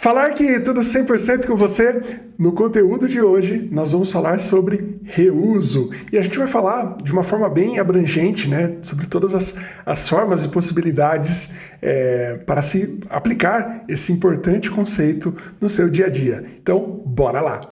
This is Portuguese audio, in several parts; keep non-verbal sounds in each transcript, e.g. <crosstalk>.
Falar que tudo 100% com você, no conteúdo de hoje nós vamos falar sobre reuso. E a gente vai falar de uma forma bem abrangente, né, sobre todas as, as formas e possibilidades é, para se aplicar esse importante conceito no seu dia a dia. Então, bora lá!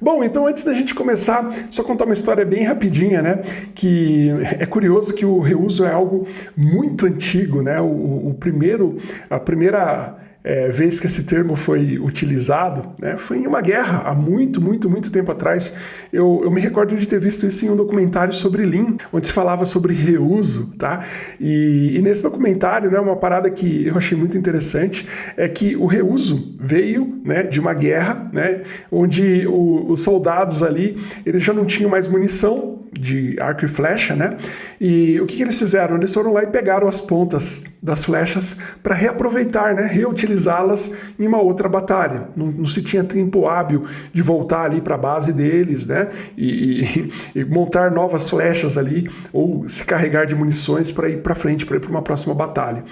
Bom, então antes da gente começar, só contar uma história bem rapidinha, né? Que é curioso que o reuso é algo muito antigo, né? O, o primeiro, a primeira é, vez que esse termo foi utilizado, né, foi em uma guerra, há muito, muito, muito tempo atrás. Eu, eu me recordo de ter visto isso em um documentário sobre Lean, onde se falava sobre reuso, tá? E, e nesse documentário, né, uma parada que eu achei muito interessante é que o reuso veio né, de uma guerra, né, onde o, os soldados ali, eles já não tinham mais munição de arco e flecha, né? E o que, que eles fizeram? Eles foram lá e pegaram as pontas das flechas para reaproveitar, né? reutilizá-las em uma outra batalha. Não, não, se tinha tempo hábil de voltar ali para a base deles né? E, e, e, montar novas flechas ali ou se carregar de munições para ir para frente, para ir para uma próxima batalha.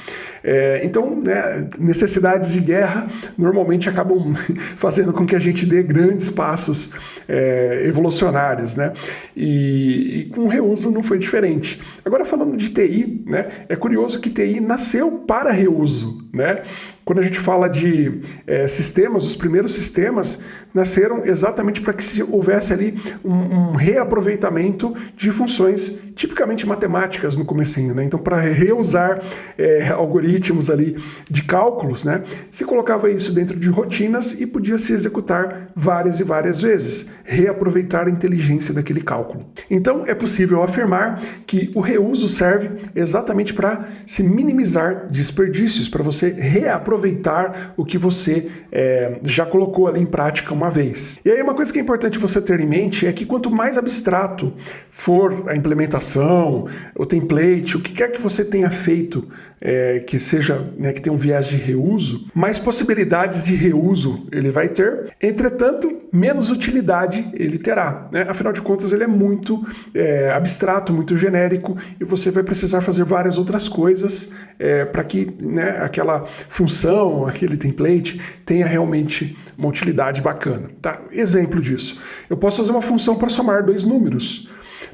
É, então, né, necessidades de guerra normalmente acabam <laughs> fazendo com que a gente dê grandes passos é, evolucionários. Né? E, e com o reuso não foi diferente. Agora, falando de TI, né, é curioso que TI nasceu para reuso. Né? Quando a gente fala de é, sistemas, os primeiros sistemas nasceram exatamente para que houvesse ali um, um, reaproveitamento de funções tipicamente matemáticas no comecinho. Né? Então, para reusar é, algoritmos ali de cálculos, né, se colocava isso dentro de rotinas e podia se executar várias e várias vezes, reaproveitar a inteligência daquele cálculo. Então, é possível afirmar que o reuso serve exatamente para se minimizar desperdícios, para você reaproveitar aproveitar o que você é, já colocou ali em prática uma vez. E aí uma coisa que é importante você ter em mente é que quanto mais abstrato for a implementação, o template, o que quer que você tenha feito é, que seja, né, que tenha um viés de reuso, mais possibilidades de reuso ele vai ter, entretanto, menos utilidade ele terá. Né? Afinal de contas, ele é muito é, abstrato, muito genérico, e você vai precisar fazer várias outras coisas é, para que né, aquela função, aquele template, tenha realmente uma utilidade bacana. Tá? Exemplo disso. Eu posso fazer uma função para somar dois números.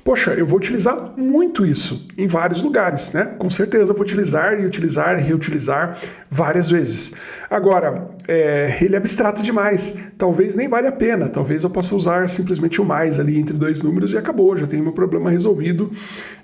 Poxa, eu vou utilizar muito isso em vários lugares, né? Com certeza vou utilizar e utilizar e reutilizar várias vezes. Agora, é, ele é abstrato demais, talvez nem vale a pena, talvez eu possa usar simplesmente o mais ali entre dois números e acabou, já tenho meu problema resolvido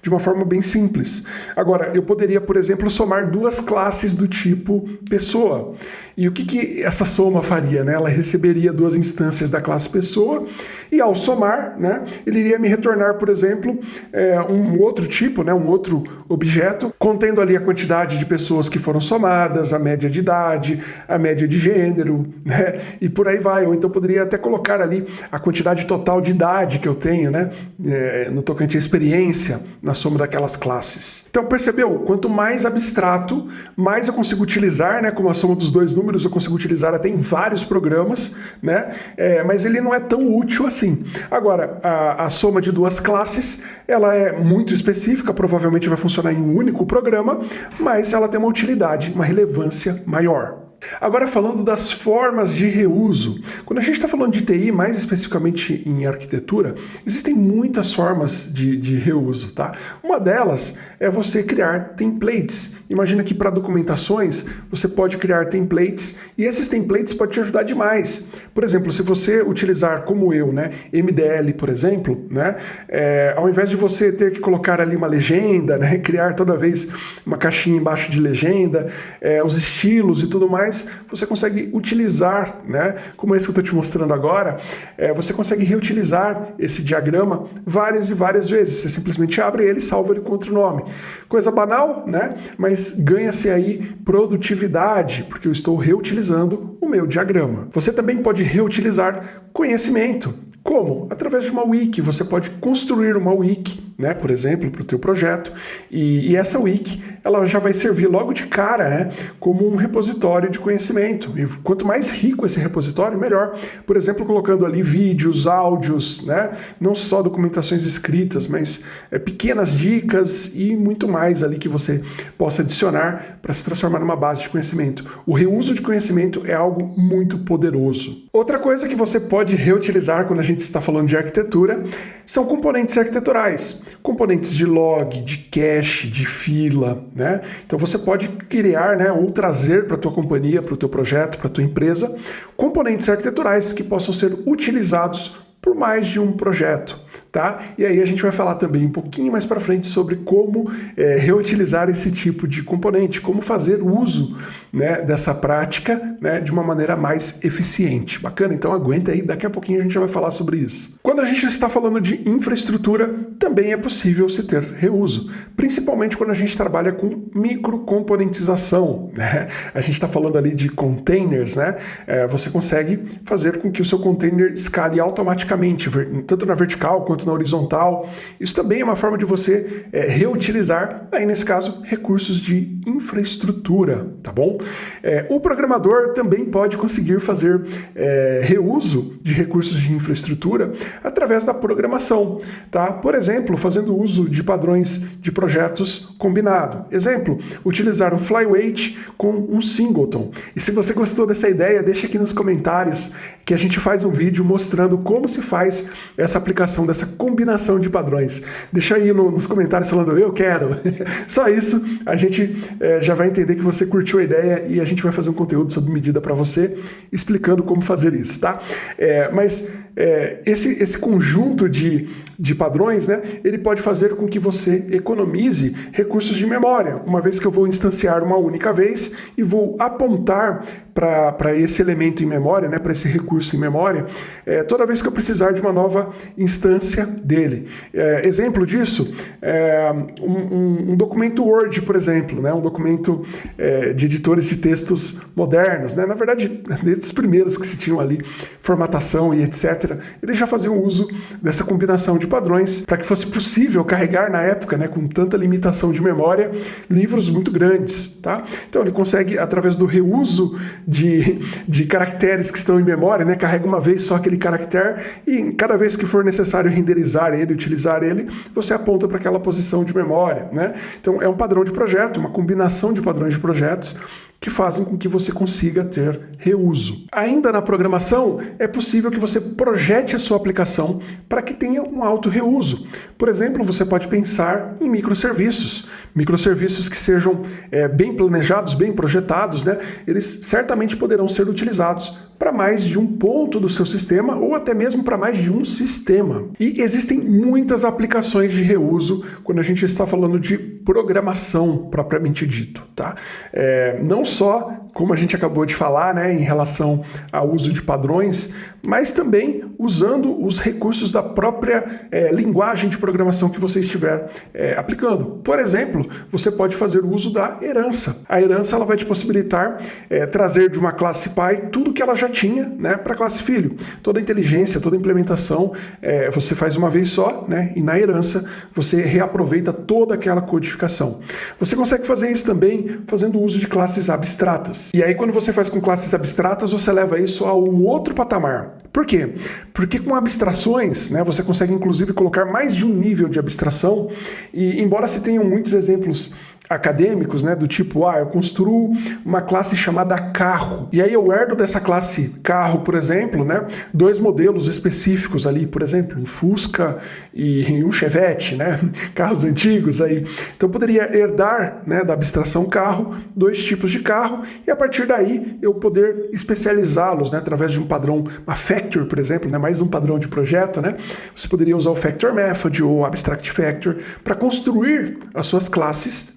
de uma forma bem simples. Agora, eu poderia, por exemplo, somar duas classes do tipo pessoa. E o que, que essa soma faria? Né? Ela receberia duas instâncias da classe pessoa e ao somar, né, ele iria me retornar, por exemplo, é, um outro tipo, né, um outro objeto, contendo ali a quantidade de pessoas que foram somadas, a média de idade, a média de gênero, <laughs> né, e por aí vai. Ou então poderia até colocar ali a quantidade total de idade que eu tenho, né, é, no tocante à experiência, na soma daquelas classes. Então percebeu? Quanto mais abstrato, mais eu consigo utilizar, né, como a soma dos dois números eu consigo utilizar até em vários programas, né, é, mas ele não é tão útil assim. Agora, a, a soma de duas classes, ela é muito específica, provavelmente vai funcionar em um único programa, mas ela tem uma utilidade, uma relevância maior. Agora falando das formas de reuso. Quando a gente está falando de TI, mais especificamente em arquitetura, existem muitas formas de, de reuso. Tá? Uma delas é você criar templates. Imagina que para documentações você pode criar templates e esses templates podem te ajudar demais. Por exemplo, se você utilizar como eu, né, MDL, por exemplo, né, é, ao invés de você ter que colocar ali uma legenda, né, <laughs> criar toda vez uma caixinha embaixo de legenda, é, os estilos e tudo mais, você consegue utilizar, né, como esse que eu estou te mostrando agora, é, você consegue reutilizar esse diagrama várias e várias vezes. Você simplesmente abre ele e salva ele com outro nome. Coisa banal, né? Mas ganha-se aí produtividade, porque eu estou reutilizando o meu diagrama. Você também pode reutilizar conhecimento. Como? Através de uma wiki. Você pode construir uma wiki né, por exemplo, para o teu projeto, e, e, essa wiki ela já vai servir logo de cara né, como um repositório de conhecimento. E quanto mais rico esse repositório, melhor. Por exemplo, colocando ali vídeos, áudios, né, não só documentações escritas, mas é, pequenas dicas e muito mais ali que você possa adicionar para se transformar numa base de conhecimento. O reuso de conhecimento é algo muito poderoso. Outra coisa que você pode reutilizar quando a gente está falando de arquitetura são componentes arquiteturais, componentes de log, de cache, de fila, né? Então você pode criar, né, ou trazer para a tua companhia, para o teu projeto, para a tua empresa, componentes arquiteturais que possam ser utilizados por mais de um projeto tá? E aí a gente vai falar também um pouquinho mais para frente sobre como é, reutilizar esse tipo de componente, como fazer uso né, dessa prática né, de uma maneira mais eficiente. Bacana? Então aguenta aí, daqui a pouquinho a gente já vai falar sobre isso. Quando a gente está falando de infraestrutura, também é possível se ter reuso, principalmente quando a gente trabalha com microcomponentização. Né? A gente está falando ali de containers, né? É, você consegue fazer com que o seu container escale automaticamente, tanto na vertical quanto na horizontal. Isso também é uma forma de você é, reutilizar, aí nesse caso, recursos de infraestrutura, tá bom? É, o programador também pode conseguir fazer é, reuso de recursos de infraestrutura através da programação, tá? Por exemplo, fazendo uso de padrões de projetos combinado. Exemplo, utilizar um flyweight com um singleton. E se você gostou dessa ideia, deixa aqui nos comentários que a gente faz um vídeo mostrando como se faz essa aplicação dessa combinação de padrões. Deixa aí no, nos comentários falando, eu quero. <laughs> Só isso, a gente é, já vai entender que você curtiu a ideia e a gente vai fazer um conteúdo sob medida para você, explicando como fazer isso, tá? É, mas é, esse, esse conjunto de, de padrões, né, ele pode fazer com que você economize recursos de memória, uma vez que eu vou instanciar uma única vez e vou apontar para esse elemento em memória, né, para esse recurso em memória, é, toda vez que eu precisar de uma nova instância dele. É, exemplo disso, é, um, um, documento Word, por exemplo, né, um documento é, de editores de textos modernos, né, na verdade, <laughs> desses primeiros que se tinham ali, formatação e etc., eles já faziam uso dessa combinação de padrões para que fosse possível carregar na época, né, com tanta limitação de memória, livros muito grandes. Tá? Então ele consegue, através do reuso de, de caracteres que estão em memória, né? carrega uma vez só aquele caractere e cada vez que for necessário renderizar ele, utilizar ele, você aponta para aquela posição de memória. Né? Então é um padrão de projeto, uma combinação de padrões de projetos que fazem com que você consiga ter reuso. Ainda na programação, é possível que você projete a sua aplicação para que tenha um alto reuso. Por exemplo, você pode pensar em microserviços. Microserviços que sejam é, bem planejados, bem projetados, né? eles certamente poderão ser utilizados para mais de um ponto do seu sistema ou até mesmo para mais de um sistema. E existem muitas aplicações de reuso quando a gente está falando de programação propriamente dito. Tá? É, não só, como a gente acabou de falar, né, em relação ao uso de padrões, mas também usando os recursos da própria é, linguagem de programação que você estiver é, aplicando. Por exemplo, você pode fazer uso da herança. A herança ela vai te possibilitar é, trazer de uma classe pai tudo que ela já tinha né, para classe filho. Toda a inteligência, toda a implementação é, você faz uma vez só, né, e na herança você reaproveita toda aquela codificação. Você consegue fazer isso também fazendo uso de classes abstratas. E aí quando você faz com classes abstratas, você leva isso a um outro patamar. Por quê? Porque com abstrações, né, você consegue inclusive colocar mais de um nível de abstração e embora se tenham muitos exemplos acadêmicos, né, do tipo, ah, eu construo uma classe chamada carro, e aí eu herdo dessa classe carro, por exemplo, né, dois modelos específicos ali, por exemplo, um Fusca e um Chevette, né, <laughs> carros antigos aí. Então poderia herdar, né, da abstração carro, dois tipos de carro, e a partir daí eu poder especializá-los, né, através de um padrão, uma factor, por exemplo, né, mais um padrão de projeto, né, você poderia usar o factor method ou abstract factor para construir as suas classes,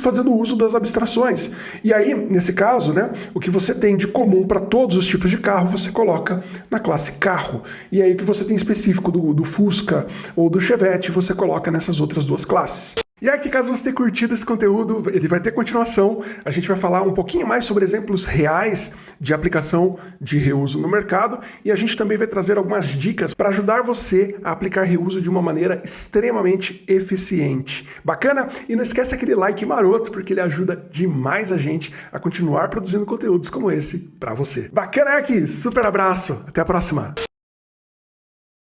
fazendo uso das abstrações. E aí, nesse caso, né, o que você tem de comum para todos os tipos de carro, você coloca na classe carro. E aí o que você tem específico do, do Fusca ou do Chevette, você coloca nessas outras duas classes. E aqui, caso você tenha curtido esse conteúdo, ele vai ter continuação. A gente vai falar um pouquinho mais sobre exemplos reais de aplicação de reuso no mercado e a gente também vai trazer algumas dicas para ajudar você a aplicar reuso de uma maneira extremamente eficiente. Bacana? E não esquece aquele like maroto, porque ele ajuda demais a gente a continuar produzindo conteúdos como esse para você. Bacana, aqui. Super abraço. Até a próxima.